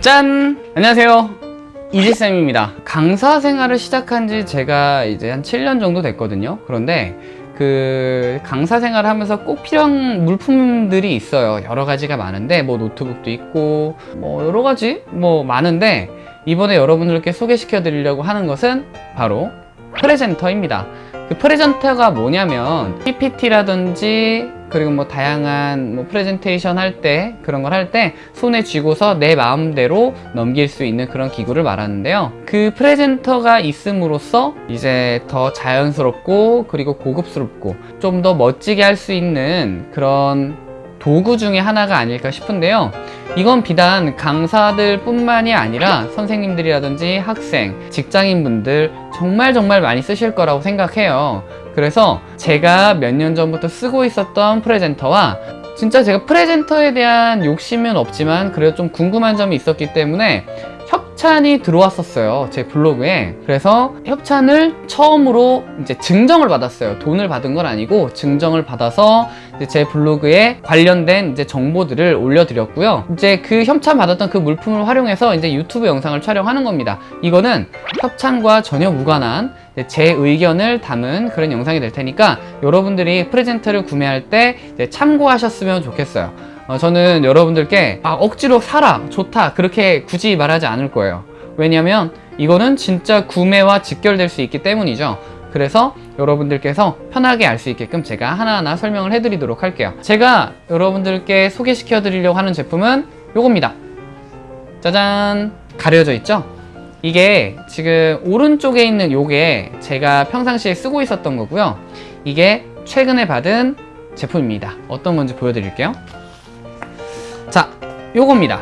짠! 안녕하세요. 이지쌤입니다. 강사 생활을 시작한 지 제가 이제 한 7년 정도 됐거든요. 그런데 그 강사 생활을 하면서 꼭 필요한 물품들이 있어요. 여러 가지가 많은데 뭐 노트북도 있고 뭐 여러 가지 뭐 많은데 이번에 여러분들께 소개시켜 드리려고 하는 것은 바로 presenter입니다. 그 presenter가 뭐냐면 PPT라든지 그리고 뭐 다양한 뭐 프레젠테이션 할 때 그런 걸 할 때 손에 쥐고서 내 마음대로 넘길 수 있는 그런 기구를 말하는데요. 그 presenter가 있음으로써 이제 더 자연스럽고 그리고 고급스럽고 좀 더 멋지게 할 수 있는 그런 도구 중에 하나가 아닐까 싶은데요. 이건 비단 강사들 뿐만이 아니라 선생님들이라든지 학생, 직장인분들 정말 정말 많이 쓰실 거라고 생각해요. 그래서 제가 몇 년 전부터 쓰고 있었던 프레젠터와 진짜 제가 프레젠터에 대한 욕심은 없지만 그래도 좀 궁금한 점이 있었기 때문에 협찬이 들어왔었어요 제 블로그에. 그래서 협찬을 처음으로 이제 증정을 받았어요. 돈을 받은 건 아니고 증정을 받아서 제 블로그에 관련된 이제 정보들을 올려드렸고요. 이제 그 협찬 받았던 그 물품을 활용해서 이제 유튜브 영상을 촬영하는 겁니다. 이거는 협찬과 전혀 무관한 제 의견을 담은 그런 영상이 될 테니까 여러분들이 프레젠터를 구매할 때 참고하셨으면 좋겠어요 어, 저는 여러분들께 아, 억지로 사라 좋다 그렇게 굳이 말하지 않을 거예요. 왜냐면 이거는 진짜 구매와 직결될 수 있기 때문이죠. 그래서 여러분들께서 편하게 알 수 있게끔 제가 하나하나 설명을 해드리도록 할게요. 제가 여러분들께 소개시켜 드리려고 하는 제품은 요겁니다. 짜잔! 가려져 있죠? 이게 지금 오른쪽에 있는 요게 제가 평상시에 쓰고 있었던 거고요. 이게 최근에 받은 제품입니다. 어떤 건지 보여드릴게요 자 요겁니다.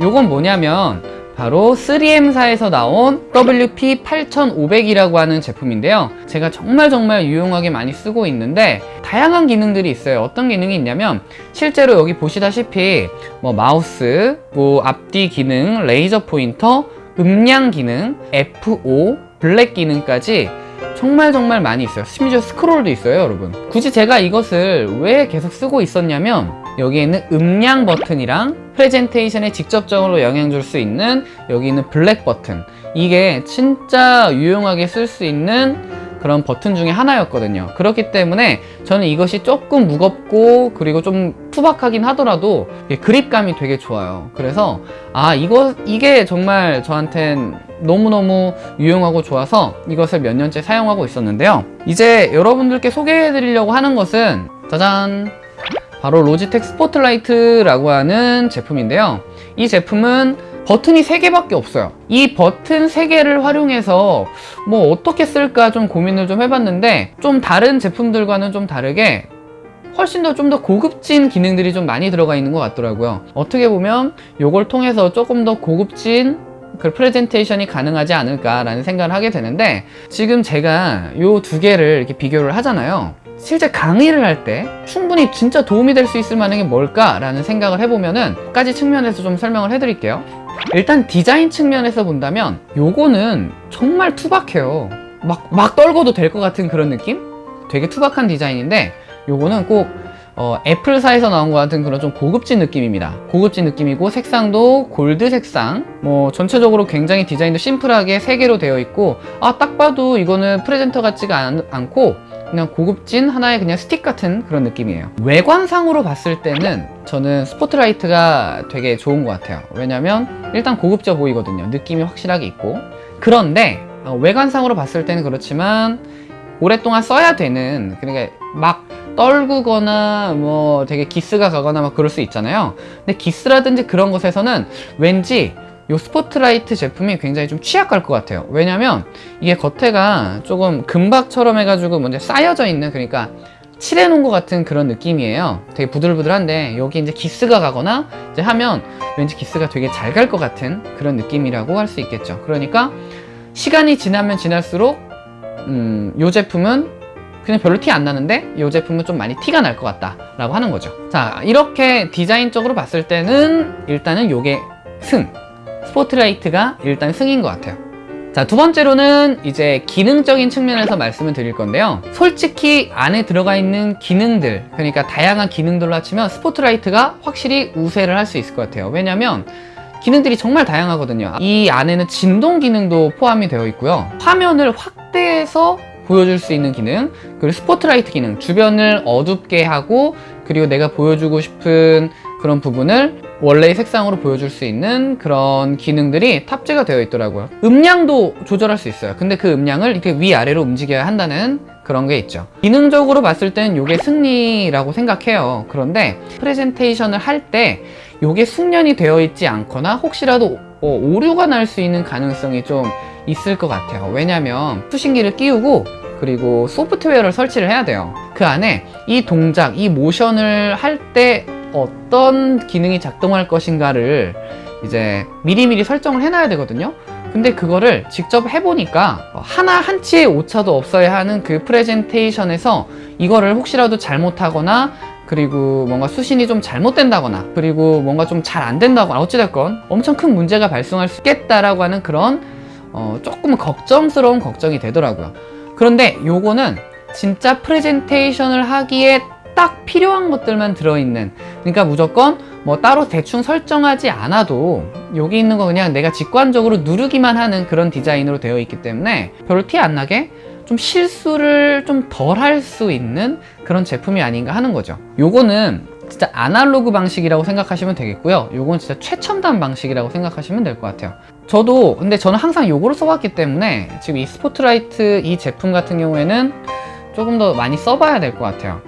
요건 뭐냐면 바로 3M사에서 나온 WP8500이라고 하는 제품인데요. 제가 정말 정말 유용하게 많이 쓰고 있는데 다양한 기능들이 있어요. 어떤 기능이 있냐면 실제로 여기 보시다시피 뭐 마우스, 뭐 앞뒤 기능, 레이저 포인터, 음량 기능, F5, 블랙 기능까지 정말 정말 많이 있어요. 심지어 스크롤도 있어요 여러분. 굳이 제가 이것을 왜 계속 쓰고 있었냐면 여기에 있는 음량 버튼이랑 프레젠테이션에 직접적으로 영향 줄 수 있는 여기 있는 블랙 버튼. 이게 진짜 유용하게 쓸 수 있는 그런 버튼 중에 하나였거든요. 그렇기 때문에 저는 이것이 조금 무겁고 그리고 좀 투박하긴 하더라도 그립감이 되게 좋아요. 그래서 아 이거 이게 정말 저한텐 너무너무 유용하고 좋아서 이것을 몇 년째 사용하고 있었는데요. 이제 여러분들께 소개해 드리려고 하는 것은 짜잔! 바로 로지텍 스포트라이트라고 하는 제품인데요. 이 제품은 버튼이 3개밖에 없어요. 이 버튼 3개를 활용해서 뭐 어떻게 쓸까 좀 고민을 좀 해봤는데 좀 다른 제품들과는 좀 다르게 훨씬 더좀더 고급진 기능들이 좀 많이 들어가 있는 것 같더라고요. 어떻게 보면 이걸 통해서 조금 더 고급진 그 프레젠테이션이 가능하지 않을까 라는 생각을 하게 되는데 지금 제가 이 두 개를 이렇게 비교를 하잖아요. 실제 강의를 할 때 충분히 진짜 도움이 될 수 있을 만한 게 뭘까 라는 생각을 해보면은 몇 가지 측면에서 좀 설명을 해드릴게요 일단 디자인 측면에서 본다면 요거는 정말 투박해요. 막, 막 떨궈도 될 것 같은 그런 느낌? 되게 투박한 디자인인데 요거는 꼭 어, 애플사에서 나온 것 같은 그런 좀 고급진 느낌입니다. 고급진 느낌이고 색상도 골드 색상. 뭐 전체적으로 굉장히 디자인도 심플하게 3개로 되어 있고 아 딱 봐도 이거는 presenter 같지가 않, 않고 그냥 고급진 하나의 그냥 스틱 같은 그런 느낌이에요. 외관상으로 봤을 때는 저는 스포트라이트가 되게 좋은 것 같아요. 왜냐면 일단 고급져 보이거든요. 느낌이 확실하게 있고. 그런데 어, 외관상으로 봤을 때는 그렇지만 오랫동안 써야 되는 그러니까 막 떨구거나 뭐 되게 기스가 가거나 막 그럴 수 있잖아요. 근데 기스라든지 그런 것에서는 왠지 이 스포트라이트 제품이 굉장히 좀 취약할 것 같아요. 왜냐면 이게 겉에가 조금 금박처럼 해가지고 먼저 쌓여져 있는 그러니까 칠해 놓은 것 같은 그런 느낌이에요. 되게 부들부들한데 여기 이제 기스가 가거나 이제 하면 왠지 기스가 되게 잘 갈 것 같은 그런 느낌이라고 할 수 있겠죠. 그러니까 시간이 지나면 지날수록 음, 이 제품은 그냥 별로 티 안 나는데 이 제품은 좀 많이 티가 날 것 같다 라고 하는 거죠. 자 이렇게 디자인적으로 봤을 때는 일단은 요게 승. 스포트라이트가 일단 승인 것 같아요 자 두 번째로는 이제 기능적인 측면에서 말씀을 드릴 건데요. 솔직히 안에 들어가 있는 기능들 그러니까 다양한 기능들로 합치면 스포트라이트가 확실히 우세를 할 수 있을 것 같아요. 왜냐면 기능들이 정말 다양하거든요. 이 안에는 진동 기능도 포함이 되어 있고요. 화면을 확대해서 보여줄 수 있는 기능 그리고 스포트라이트 기능 주변을 어둡게 하고 그리고 내가 보여주고 싶은 그런 부분을 원래의 색상으로 보여줄 수 있는 그런 기능들이 탑재가 되어 있더라고요. 음량도 조절할 수 있어요. 근데 그 음량을 이렇게 위아래로 움직여야 한다는 그런 게 있죠. 기능적으로 봤을 때는 이게 승리라고 생각해요. 그런데 프레젠테이션을 할 때 이게 숙련이 되어 있지 않거나 혹시라도 어, 오류가 날 수 있는 가능성이 좀 있을 것 같아요. 왜냐면 수신기를 끼우고 그리고 소프트웨어를 설치를 해야 돼요. 그 안에 이 동작, 이 모션을 할 때 어떤 기능이 작동할 것인가를 이제 미리미리 설정을 해놔야 되거든요. 근데 그거를 직접 해보니까 하나 한 치의 오차도 없어야 하는 그 프레젠테이션에서 이거를 혹시라도 잘못하거나 그리고 뭔가 수신이 좀 잘못된다거나 그리고 뭔가 좀 잘 안 된다거나 어찌됐건 엄청 큰 문제가 발생할 수 있겠다라고 하는 그런 어, 조금 걱정스러운 걱정이 되더라고요. 그런데 요거는 진짜 프레젠테이션을 하기에 딱 필요한 것들만 들어있는. 그러니까 무조건 뭐 따로 대충 설정하지 않아도 여기 있는 거 그냥 내가 직관적으로 누르기만 하는 그런 디자인으로 되어 있기 때문에 별로 티 안 나게 좀 실수를 좀 덜 할 수 있는 그런 제품이 아닌가 하는 거죠. 요거는 진짜 아날로그 방식이라고 생각하시면 되겠고요. 요건 진짜 최첨단 방식이라고 생각하시면 될 것 같아요. 저도 근데 저는 항상 요거를 써왔기 때문에 지금 이 스포트라이트 이 제품 같은 경우에는 조금 더 많이 써봐야 될 것 같아요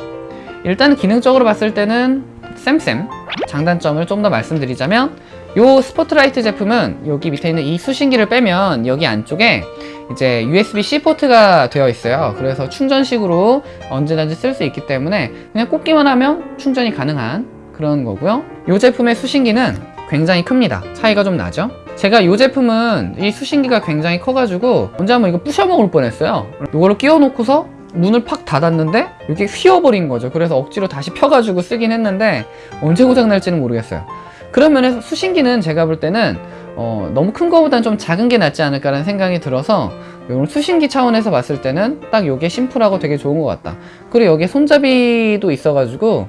일단 기능적으로 봤을 때는 쌤쌤. 장단점을 좀 더 말씀드리자면 요 스포트라이트 제품은 여기 밑에 있는 이 수신기를 빼면 여기 안쪽에 이제 USB-C 포트가 되어 있어요. 그래서 충전식으로 언제든지 쓸 수 있기 때문에 그냥 꽂기만 하면 충전이 가능한 그런 거고요. 이 제품의 수신기는 굉장히 큽니다. 차이가 좀 나죠? 제가 이 제품은 이 수신기가 굉장히 커가지고 언제 한번 이거 부셔먹을 뻔했어요. 이거를 끼워 놓고서 문을 팍 닫았는데 이게 휘어버린 거죠. 그래서 억지로 다시 펴가지고 쓰긴 했는데 언제 고장날지는 모르겠어요. 그런 면에서 수신기는 제가 볼 때는 어, 너무 큰 거보단 좀 작은 게 낫지 않을까라는 생각이 들어서 이런 수신기 차원에서 봤을 때는 딱 이게 심플하고 되게 좋은 것 같다. 그리고 여기에 손잡이도 있어가지고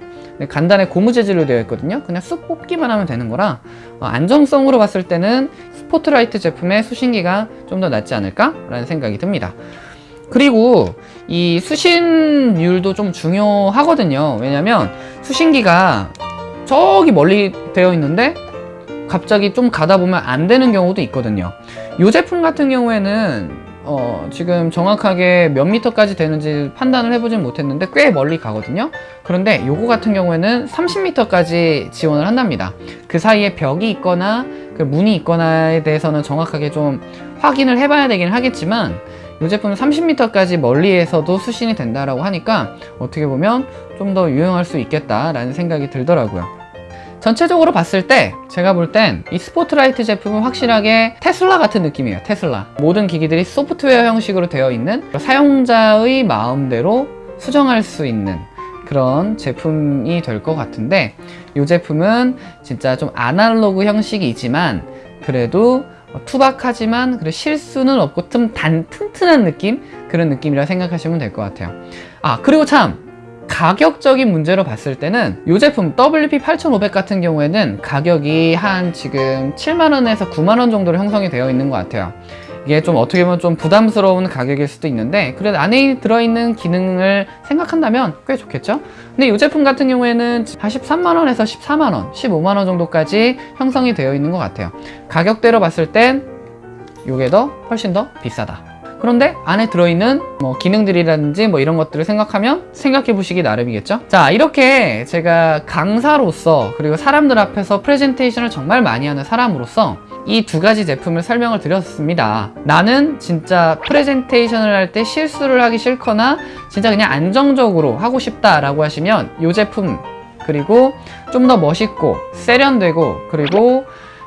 간단히 고무 재질로 되어 있거든요. 그냥 쑥 뽑기만 하면 되는 거라 어, 안정성으로 봤을 때는 스포트라이트 제품의 수신기가 좀 더 낫지 않을까 라는 생각이 듭니다 그리고 이 수신율도 좀 중요하거든요. 왜냐면 수신기가 저기 멀리 되어 있는데 갑자기 좀 가다 보면 안 되는 경우도 있거든요. 이 제품 같은 경우에는 어, 지금 정확하게 몇 미터까지 되는지 판단을 해보진 못했는데 꽤 멀리 가거든요. 그런데 요거 같은 경우에는 30미터까지 지원을 한답니다. 그 사이에 벽이 있거나 그 문이 있거나에 대해서는 정확하게 좀 확인을 해봐야 되긴 하겠지만 이 제품은 30m까지 멀리에서도 수신이 된다라고 하니까 어떻게 보면 좀 더 유용할 수 있겠다라는 생각이 들더라고요. 전체적으로 봤을 때 제가 볼 땐 이 스포트라이트 제품은 확실하게 테슬라 같은 느낌이에요 테슬라 모든 기기들이 소프트웨어 형식으로 되어 있는 사용자의 마음대로 수정할 수 있는 그런 제품이 될 것 같은데 이 제품은 진짜 좀 아날로그 형식이지만 그래도 투박하지만 그래 실수는 없고 좀 단 튼튼한 느낌? 그런 느낌이라 생각하시면 될 것 같아요. 아 그리고 참 가격적인 문제로 봤을 때는 이 제품 WP8500 같은 경우에는 가격이 한 지금 7만원에서 9만원 정도로 형성이 되어 있는 것 같아요 이게 좀 어떻게 보면 좀 부담스러운 가격일 수도 있는데 그래도 안에 들어있는 기능을 생각한다면 꽤 좋겠죠? 근데 이 제품 같은 경우에는 한 13만원에서 14만원, 15만원 정도까지 형성이 되어 있는 것 같아요. 가격대로 봤을 땐 이게 더 훨씬 더 비싸다. 그런데 안에 들어있는 뭐 기능들이라든지 뭐 이런 것들을 생각하면 생각해 보시기 나름이겠죠? 자 이렇게 제가 강사로서 그리고 사람들 앞에서 프레젠테이션을 정말 많이 하는 사람으로서 이 두 가지 제품을 설명을 드렸습니다. 나는 진짜 프레젠테이션을 할 때 실수를 하기 싫거나 진짜 그냥 안정적으로 하고 싶다 라고 하시면 이 제품 그리고 좀 더 멋있고 세련되고 그리고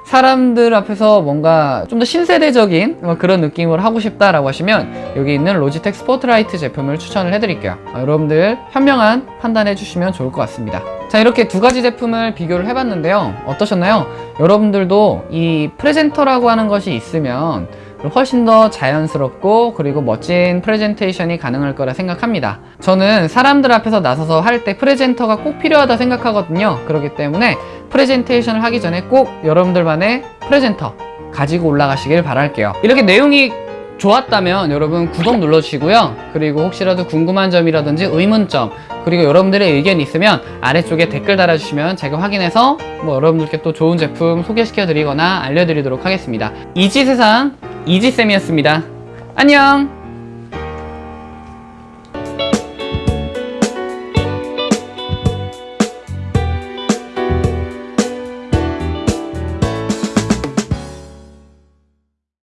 사람들 앞에서 뭔가 좀 더 신세대적인 뭐 그런 느낌을 하고 싶다라고 하시면 여기 있는 로지텍 스포트라이트 제품을 추천을 해드릴게요. 아, 여러분들 현명한 판단해 주시면 좋을 것 같습니다. 자 이렇게 두 가지 제품을 비교를 해봤는데요. 어떠셨나요? 여러분들도 이 presenter라고 하는 것이 있으면 훨씬 더 자연스럽고 그리고 멋진 프레젠테이션이 가능할 거라 생각합니다. 저는 사람들 앞에서 나서서 할 때 presenter가 꼭 필요하다 생각하거든요. 그렇기 때문에 프레젠테이션을 하기 전에 꼭 여러분들만의 프레젠터 가지고 올라가시길 바랄게요. 이렇게 내용이 좋았다면 여러분 구독 눌러주시고요. 그리고 혹시라도 궁금한 점이라든지 의문점 그리고 여러분들의 의견이 있으면 아래쪽에 댓글 달아주시면 제가 확인해서 뭐 여러분들께 또 좋은 제품 소개시켜 드리거나 알려드리도록 하겠습니다. 이지세상 이지쌤이었습니다. 안녕!